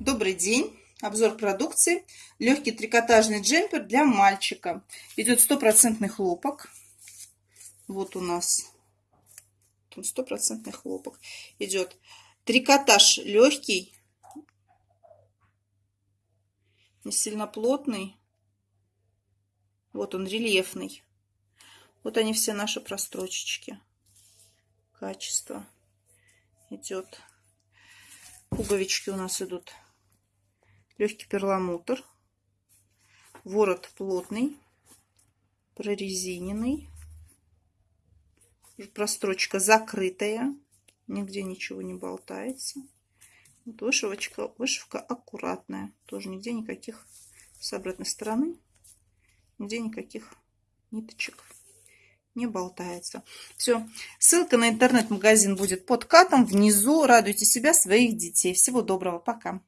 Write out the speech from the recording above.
Добрый день! Обзор продукции. Легкий трикотажный джемпер для мальчика. Идет стопроцентный хлопок. Вот у нас стопроцентный хлопок. Идет трикотаж легкий, не сильно плотный. Вот он рельефный. Вот они все наши прострочечки. Качество идет. Пуговички у нас идут легкий перламутр, ворот плотный, прорезиненный, прострочка закрытая, нигде ничего не болтается. Вот вышивочка, вышивка аккуратная, тоже нигде никаких с обратной стороны, нигде никаких ниточек не болтается. Все. Ссылка на интернет-магазин будет под катом внизу. Радуйте себя, своих детей. Всего доброго. Пока.